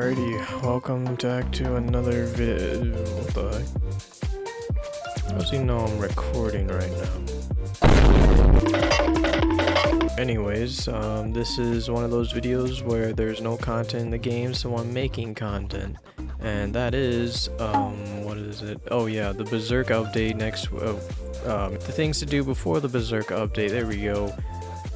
Alrighty, welcome back to another vid. What the heck? Does he know I'm recording right now? Anyways, um, this is one of those videos where there's no content in the game, so I'm making content. And that is, um, what is it? Oh yeah, the Berserk update next, uh, um, the things to do before the Berserk update, there we go.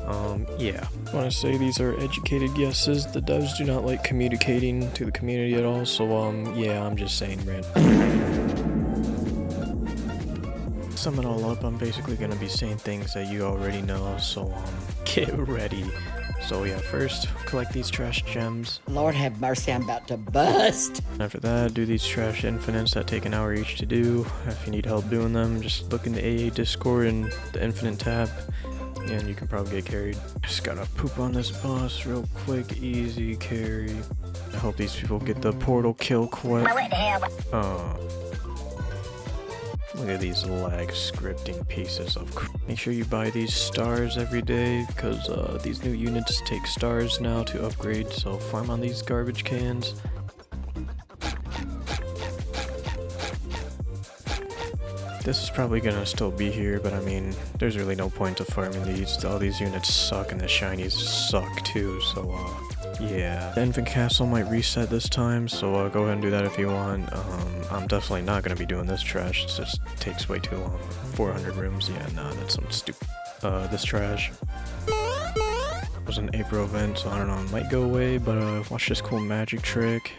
Um, yeah. I want to say these are educated guesses. The devs do not like communicating to the community at all, so, um, yeah, I'm just saying, man. Sum it all up, I'm basically gonna be saying things that you already know, so, um, get ready. So yeah, first, collect these trash gems. Lord have mercy, I'm about to bust. After that, do these trash infinites that take an hour each to do. If you need help doing them, just look in the AA Discord and the infinite tab and you can probably get carried. Just gotta poop on this boss real quick, easy carry. I hope these people get the portal kill quick. Oh. Look at these lag scripting pieces of Make sure you buy these stars every day because uh, these new units take stars now to upgrade, so farm on these garbage cans. This is probably gonna still be here, but I mean, there's really no point to farming these. All these units suck and the shinies suck too, so uh, yeah. The Infinite Castle might reset this time, so uh, go ahead and do that if you want. Um, I'm definitely not gonna be doing this trash, it just takes way too long. 400 rooms, yeah, nah, that's some stupid. Uh, this trash was an April event, so I don't know, it might go away, but uh, watch this cool magic trick.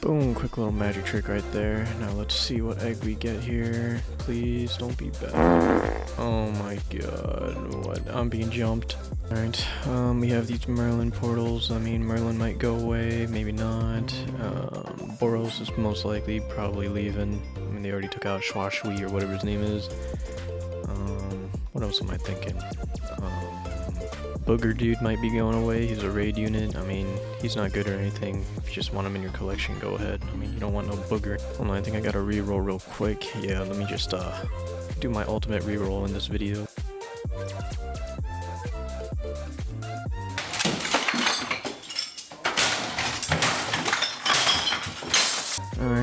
Boom, quick little magic trick right there. Now let's see what egg we get here. Please don't be bad. Oh my god, what? I'm being jumped. Alright, um, we have these Merlin portals. I mean, Merlin might go away, maybe not. Um, Boros is most likely probably leaving. I mean, they already took out Schwashui or whatever his name is. Um, what else am I thinking? Um, Booger dude might be going away. He's a raid unit. I mean, he's not good or anything. If you just want him in your collection, go ahead. I mean, you don't want no Booger. Hold on, I think I gotta reroll real quick. Yeah, let me just uh, do my ultimate reroll in this video.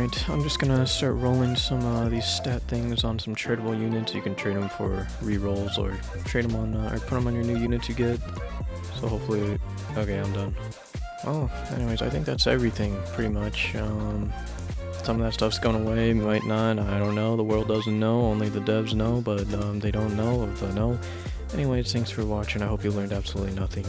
Alright, I'm just gonna start rolling some uh, these stat things on some tradable units. You can trade them for re-rolls or trade them on, uh, or put them on your new units you get. So hopefully, okay, I'm done. Oh, anyways, I think that's everything, pretty much. Um, some of that stuff's going away, might not, I don't know. The world doesn't know, only the devs know, but um, they don't know if they know. Anyways, thanks for watching. I hope you learned absolutely nothing.